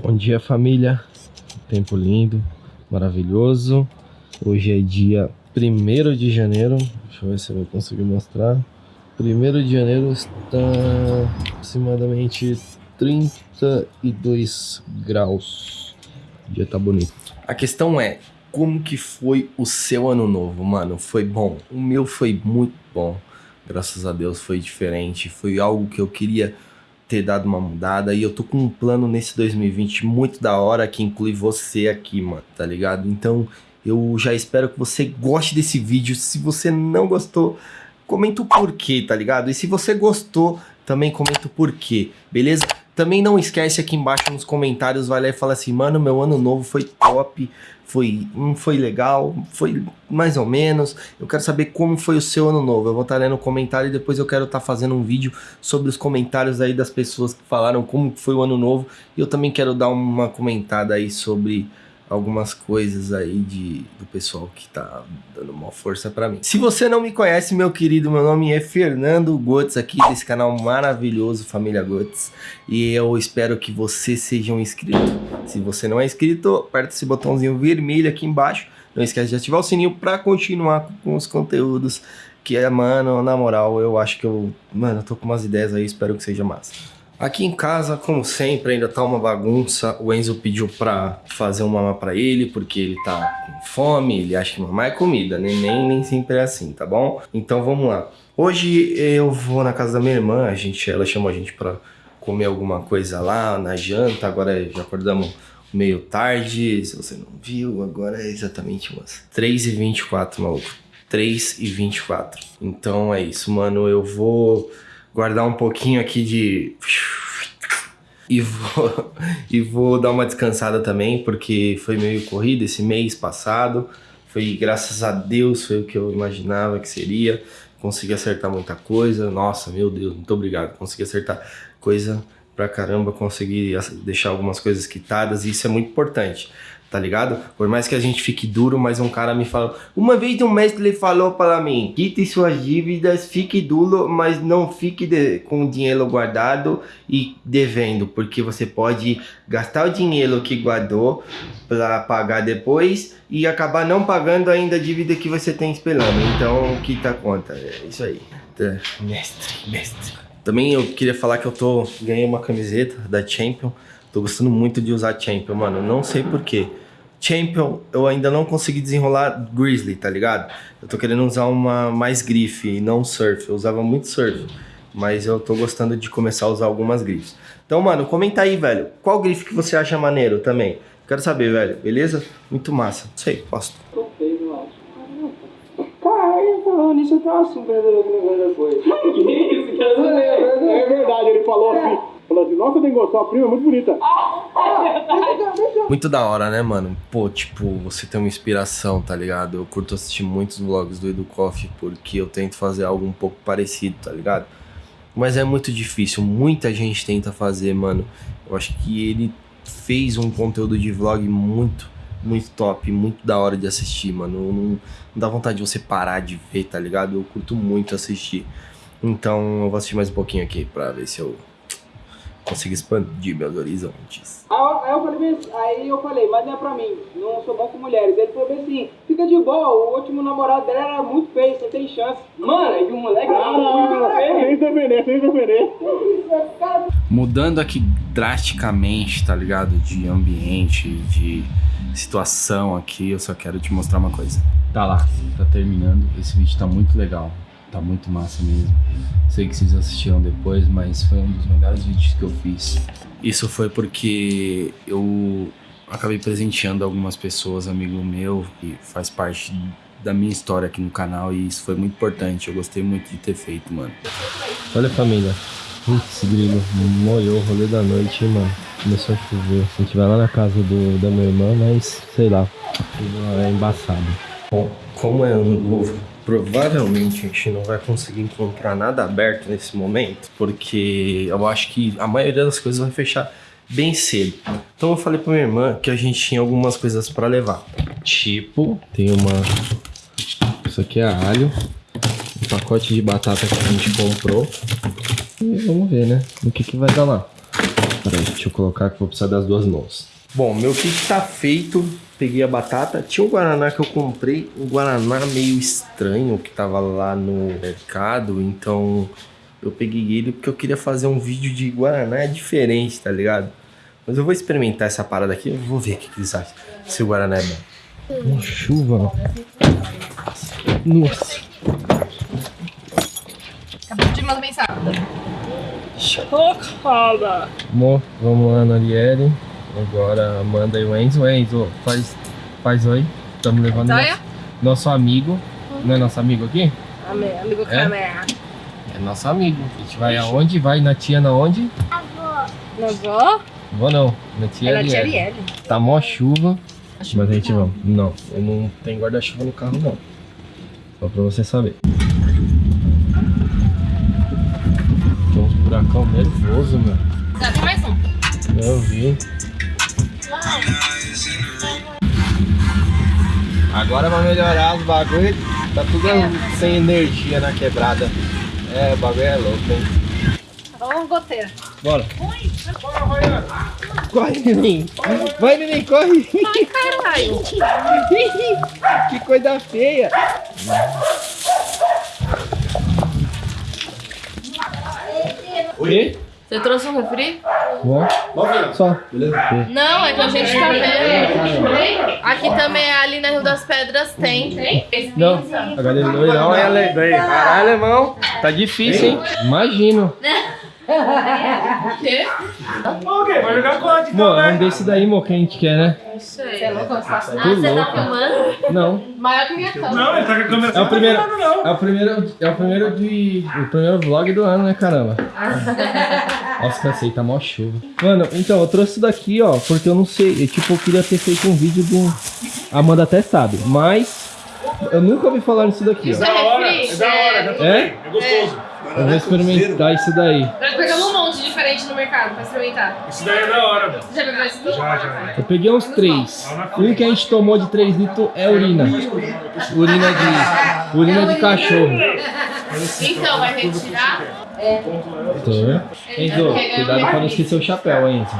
Bom dia família, tempo lindo, maravilhoso. Hoje é dia 1 de janeiro, deixa eu ver se eu conseguir mostrar. 1 de janeiro está aproximadamente 32 graus. O dia tá bonito. A questão é, como que foi o seu ano novo, mano? Foi bom? O meu foi muito bom. Graças a Deus foi diferente, foi algo que eu queria ter dado uma mudada e eu tô com um plano nesse 2020 muito da hora que inclui você aqui, mano, tá ligado? Então eu já espero que você goste desse vídeo. Se você não gostou, comenta o porquê, tá ligado? E se você gostou, também comenta o porquê, beleza? Também não esquece aqui embaixo nos comentários, vai lá e fala assim, mano, meu ano novo foi top, foi, não foi legal, foi mais ou menos. Eu quero saber como foi o seu ano novo. Eu vou estar lendo o comentário e depois eu quero estar fazendo um vídeo sobre os comentários aí das pessoas que falaram como foi o ano novo. E eu também quero dar uma comentada aí sobre algumas coisas aí de, do pessoal que tá dando uma força para mim. Se você não me conhece, meu querido, meu nome é Fernando Gotes, aqui desse canal maravilhoso Família Gotes, e eu espero que você seja um inscrito. Se você não é inscrito, aperta esse botãozinho vermelho aqui embaixo, não esquece de ativar o sininho para continuar com os conteúdos que, mano, na moral, eu acho que eu, mano, eu tô com umas ideias aí, espero que seja massa. Aqui em casa, como sempre, ainda tá uma bagunça. O Enzo pediu pra fazer um mamá pra ele, porque ele tá com fome, ele acha que mamar é comida, né? Nem, nem sempre é assim, tá bom? Então vamos lá. Hoje eu vou na casa da minha irmã, a gente, ela chamou a gente pra comer alguma coisa lá na janta, agora já acordamos meio tarde, se você não viu, agora é exatamente umas 3h24, maluco. 3h24. Então é isso, mano, eu vou guardar um pouquinho aqui de... E vou, e vou dar uma descansada também, porque foi meio corrido esse mês passado. Foi, graças a Deus, foi o que eu imaginava que seria. Consegui acertar muita coisa. Nossa, meu Deus, muito obrigado. Consegui acertar coisa pra caramba, consegui deixar algumas coisas quitadas e isso é muito importante tá ligado? Por mais que a gente fique duro, mas um cara me falou... Uma vez um mestre falou para mim, quite suas dívidas, fique duro, mas não fique de, com o dinheiro guardado e devendo, porque você pode gastar o dinheiro que guardou para pagar depois e acabar não pagando ainda a dívida que você tem esperando. Então, quita a conta, é isso aí. Tá, mestre, mestre. Também eu queria falar que eu tô ganhei uma camiseta da Champion Tô gostando muito de usar Champion, mano. Não sei porquê. Champion, eu ainda não consegui desenrolar Grizzly, tá ligado? Eu tô querendo usar uma mais grife e não surf. Eu usava muito surf, mas eu tô gostando de começar a usar algumas grifes. Então, mano, comenta aí, velho. Qual grife que você acha maneiro também? Quero saber, velho. Beleza? Muito massa. Não sei, posto. Caralho, falando nisso, eu tava assim, perdendo que foi. Que isso? É verdade, ele falou assim. Falou assim, nossa, tem sua prima é muito bonita. Muito da hora, né, mano? Pô, tipo, você tem uma inspiração, tá ligado? Eu curto assistir muitos vlogs do Edu Coffee porque eu tento fazer algo um pouco parecido, tá ligado? Mas é muito difícil, muita gente tenta fazer, mano. Eu acho que ele fez um conteúdo de vlog muito, muito top, muito da hora de assistir, mano. Não, não dá vontade de você parar de ver, tá ligado? Eu curto muito assistir. Então eu vou assistir mais um pouquinho aqui pra ver se eu consigo expandir meus horizontes. Aí eu, falei, aí eu falei, mas não é pra mim, não sou bom com mulheres. Ele falou assim, fica de boa, o último namorado dela era muito feio, você tem chance. Mano, aí o moleque ah, muito feio. Sem defender, sem defender. Mudando aqui drasticamente, tá ligado? De ambiente, de situação aqui, eu só quero te mostrar uma coisa. Tá lá, tá terminando, esse vídeo tá muito legal. Tá muito massa mesmo. Sei que vocês assistiram depois, mas foi um dos melhores vídeos que eu fiz. Isso foi porque eu acabei presenteando algumas pessoas, amigo meu, e faz parte da minha história aqui no canal e isso foi muito importante. Eu gostei muito de ter feito, mano. Olha família. Putz, grilo, molhou o rolê da noite, hein, mano. Começou a chover. A gente vai lá na casa do, da minha irmã, mas sei lá, é embaçado. Bom, como é ano novo, provavelmente a gente não vai conseguir encontrar nada aberto nesse momento, porque eu acho que a maioria das coisas vai fechar bem cedo. Então eu falei pra minha irmã que a gente tinha algumas coisas para levar. Tipo, tem uma... Isso aqui é alho, um pacote de batata que a gente comprou. E vamos ver, né? O que que vai dar lá. Peraí, deixa eu colocar que vou precisar das duas mãos. Bom, meu kit tá feito. Peguei a batata. Tinha um Guaraná que eu comprei. Um Guaraná meio estranho que tava lá no mercado. Então eu peguei ele porque eu queria fazer um vídeo de Guaraná diferente, tá ligado? Mas eu vou experimentar essa parada aqui. Eu vou ver o que, que eles acham. Se o Guaraná é bom. Uma chuva. Nossa. Acabou de mandar mensagem. Chocada! Bom, vamos lá na Arielle. Agora Amanda e o Enzo. Enzo, faz, faz oi. Estamos levando nosso, nosso amigo. Não é nosso amigo aqui? Amigo É? câmera. É nosso amigo. A gente vai aonde? Vai na tia na onde? Não vou? Vou não. Na tia É na. Arielle. Tá mó chuva. Mas a gente vamos. Não, eu não tenho guarda-chuva no carro não. Só pra você saber. Tem uns buracão nervoso, meu. Já tem mais um. Eu vi. Agora vai melhorar os bagulho. Tá tudo sem energia na quebrada. É, o bagulho é louco, hein? Vamos goteira. Bora. Corre, neném. Vai, neném, corre. Ai, caralho. que coisa feia. O quê? Você trouxe um refri? Bom. Só. Não, é que a gente tá vendo. Aqui também, é ali na Rio das Pedras, tem. Tem? Não, agora ele não, não é alemão. Caralho, alemão. Tá difícil, hein? Imagino. O quê? Ok, vai jogar código Mo, é um desse daí, mo, que a gente quer, né? Não sei. Você é louco? Ah, Tô louco. filmando? Não. Maior que minha cama. Não, ele tá com a câmera É o primeiro, Não, não. é o primeiro, é o primeiro de, o primeiro vlog do ano, né, caramba? Nossa, cansei, tá mó chuva. Mano, então, eu trouxe isso daqui, ó, porque eu não sei, eu, tipo, eu queria ter feito um vídeo do... A Amanda até sabe, mas eu nunca ouvi falar nisso daqui, Isso ó. é Da hora, refri? é da hora, já tô É? bem, é gostoso. Eu vou experimentar isso daí. Nós pegamos um monte diferente no mercado pra experimentar. Isso daí é da hora, mano. Você já pegou esse? Já, já. Eu peguei uns três. Um que a gente tomou de 3 litros é urina. Urina de, urina de cachorro. Então, vai retirar. Tô. Enzo, cuidado pra não esquecer o chapéu, Enzo.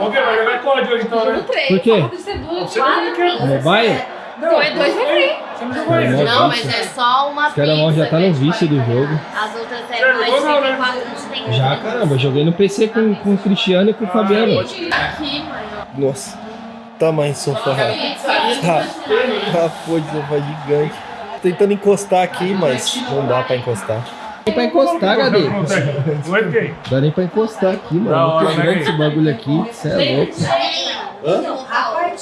Ok, vai jogar código hoje então, né? Por quê? Não quer. No mobile? Foi dois refri. Não Não, mas é só uma Os caras mal já tá no vício do jogo. As outras é não, né? mais 34 tem Já, caramba, joguei no PC com, com o Cristiano e com o Fabiano. Nossa, tamanho sofá. Tá, tá foi de sofá gigante. Tentando encostar aqui, mas não dá pra encostar. Dá pra encostar, Gadê. Dá nem pra encostar aqui, mano. Muito né, esse bagulho aqui, você é louco.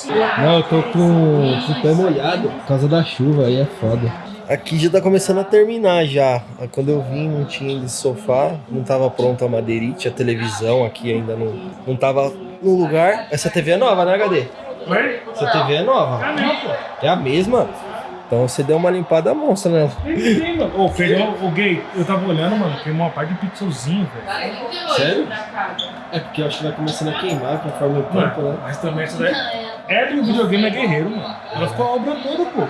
Não, eu tô com, o pé molhado por causa da chuva, aí é foda. Aqui já tá começando a terminar já. Quando eu vim não tinha ainda esse sofá, não tava pronta a madeirite, a televisão aqui ainda não, não tava no lugar. Essa TV é nova, né, HD? Oi? Essa TV é nova. É a mesma? Então você deu uma limpada monstra nela. Sim, mano. Ô, pegou o gay. Eu tava olhando, mano. Queimou uma parte de pixelzinho, velho. Sério? É porque eu acho que vai começando a queimar conforme o tempo, né? Mas também essa daí. E o videogame é guerreiro, mano. Ela ficou a obra toda, pô.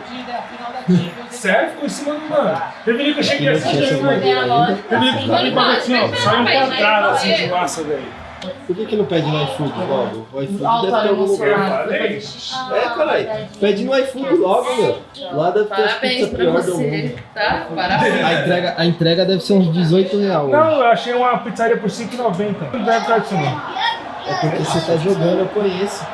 Sério? Ficou em cima do mano. Teve dia que eu cheguei assim, aqui. madeira ainda. Teve dia que eu falei pra assim, ó. Saiu um quadrado assim de massa, velho. Por que, que não pede no iFood logo? O iFood deve ter algum lugar. Falei. É, caralho. Pede no iFood logo, meu. Lá deve ter as Parabéns pizzas pra pior do você, mundo. tá? Parabéns. A entrega, a entrega deve ser uns 18 reais. hoje. Não, eu achei uma pizzaria por 5,90. Não deve ficar disso, não. É porque você tá jogando, eu conheço.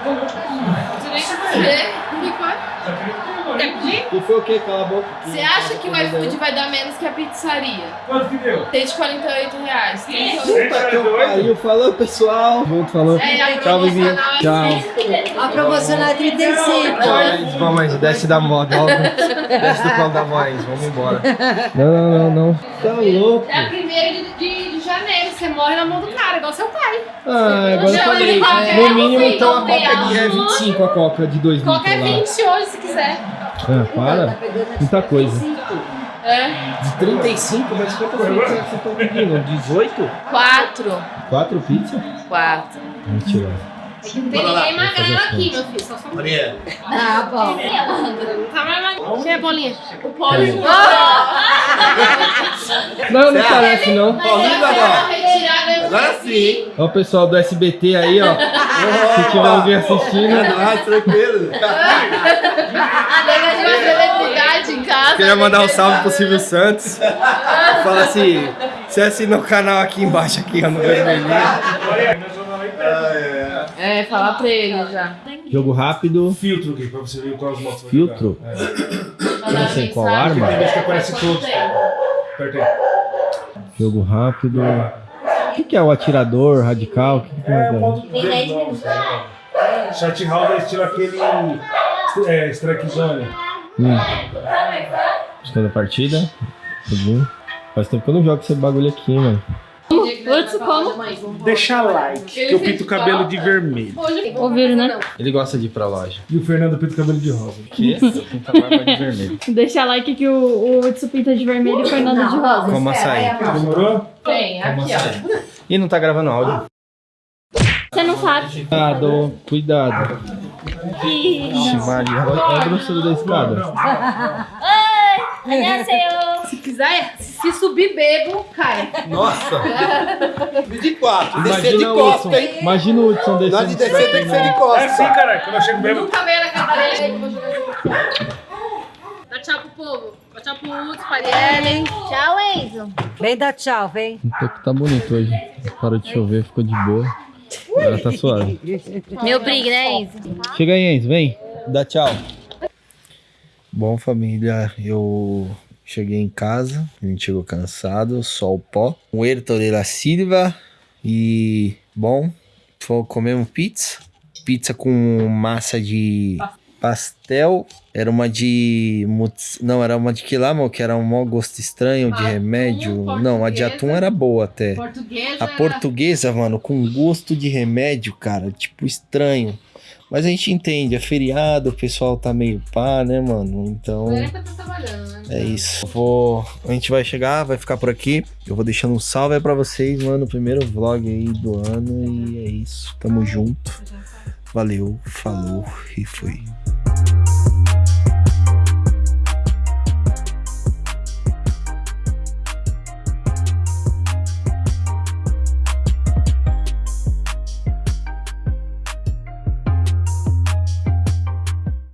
Você nem saber o que foi. Quer pedir? E foi o quê? Cala a boca. Você acha que o iFood vai dar menos que a pizzaria? Quanto que deu? Tem de 48 reais. 38. Puta que eu pariu. Falou, pessoal. Junto, falou. É, a Tchau, promocional é Tchau. A promocional é 35. Vamos, vamos, desce da moda. Desce do colo da voz. Vamos embora. Não, não, não, não. Tá louco. É a primeira de, de, de janeiro. Você morre na mão do cara, igual seu pai. Ah, agora eu falei. é, No mínimo, então, a coca de é azul. 25, a coca de 2 litros Qualquer lá. 20 hoje, se quiser. Ah, para. Muita coisa. É. De 35, mas quantas pizzas você tá pedindo? 18? 4. 4 pizzas? 4. Mentira. Não tem ninguém magrelo aqui, meu filho. Só só Maria. Ah, bom. Não tá mais magrelo. Quem é bolinha? O Paulinho. Não, não parece não. Paulinho retirada Agora sim. Ó o pessoal do SBT aí, ó. Se tiver alguém assistindo. É nóis, tranquilo. A nega de uma celebridade em casa. Queria mandar um salve pro Silvio Santos. Fala assim, você assina o canal aqui embaixo, aqui, ó, no vermelhinho. É, falar pra ele já. Jogo rápido. Filtro aqui, pra você ver quais motos. Filtro? Mandar sei qual arma. Acho que aparece todos. Aperta aí. Jogo rápido. O que, que é o atirador radical? O que que É, é? o modo novo. Shot round é estilo aquele é, strike zone. Hum. Segunda partida. Tudinho. Faz tempo que eu não jogo esse bagulho aqui, mano. Como? Deixa like, que eu pinto o cabelo de vermelho. Ouviram, né? Ele gosta de ir pra loja. E o Fernando pinta o cabelo de rosa. Que? Eu pinto a barba de vermelho. Deixa like que o, o Hudson pinta de vermelho e o Fernando de rosa. Como açaí. Demorou? Tem, aqui, ó. Ih, não tá gravando áudio. Você não sabe. Cuidado, cuidado. Ixi, Maria. Olha a grossura da escada. Annyeonghaseyo. Se quiser, se subir bebo, cai. Nossa! de quatro. Imagina o Hudson. Imagina o Hudson descendo. de descer tem que ser de É costa. assim, caralho. Quando eu chego mesmo. Nunca veio na casa dele aí que eu vou jogar jogo. Dá tchau pro povo. Tchau pro Hudson, pra Arielle. Tchau, Enzo. Vem dar tchau, vem. O toco tá bonito hoje. Parou de chover, ficou de boa. Agora tá suave. Meu brigue, né, Enzo? Chega aí, Enzo, vem. Dá tchau. Bom, família, eu cheguei em casa, a gente chegou cansado, sol pó. O Hertor de la Silva e, bom, comemos pizza. Pizza com massa de pastel. Era uma de... Não, era uma de que lá, meu, que era um mau gosto estranho de Atum, remédio. Não, a de atum era boa até. Portuguesa. A portuguesa, mano, com gosto de remédio, cara, tipo estranho. Mas a gente entende, é feriado, o pessoal tá meio pá, né, mano? Então tá né? é isso. Vou, a gente vai chegar, vai ficar por aqui. Eu vou deixando um salve aí pra vocês, mano. Primeiro vlog aí do ano e é isso. Tamo junto. Valeu, falou e fui.